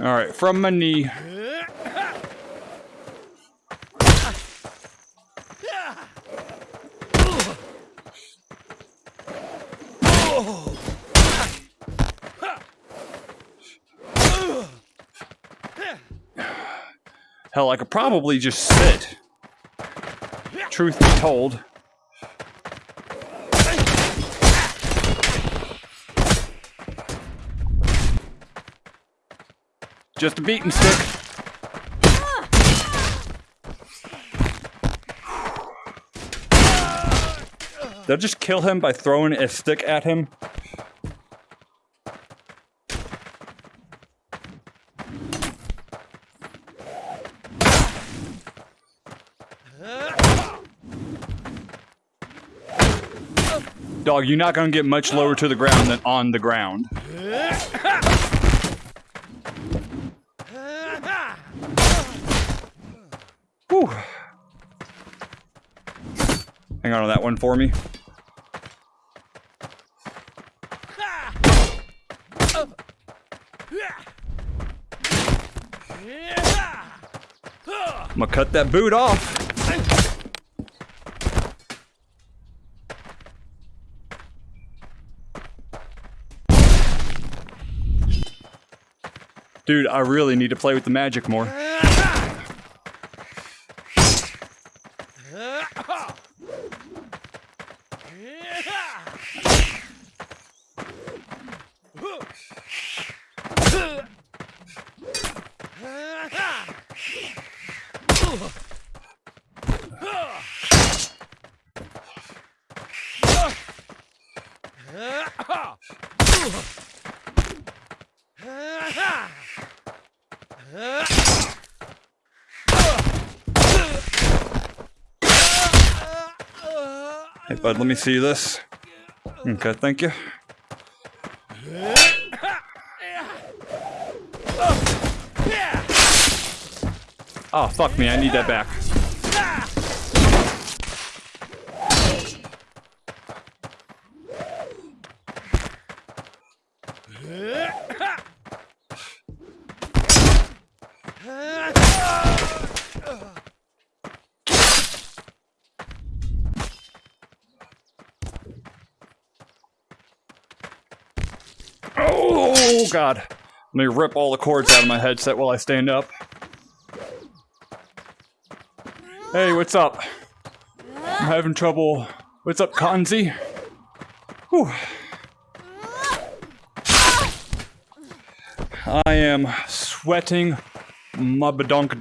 Alright, from my knee. Hell, I could probably just sit. Truth be told. Just a beating stick. They'll just kill him by throwing a stick at him. Dog, you're not gonna get much lower to the ground than on the ground. Whew. Hang on to that one for me. I'm gonna cut that boot off. Dude, I really need to play with the magic more. Hey, bud, let me see this. Okay, thank you. Oh, fuck me, I need that back. Oh, God. Let me rip all the cords out of my headset while I stand up. Hey, what's up? I'm having trouble. What's up, Kanzi? Whew. I am sweating my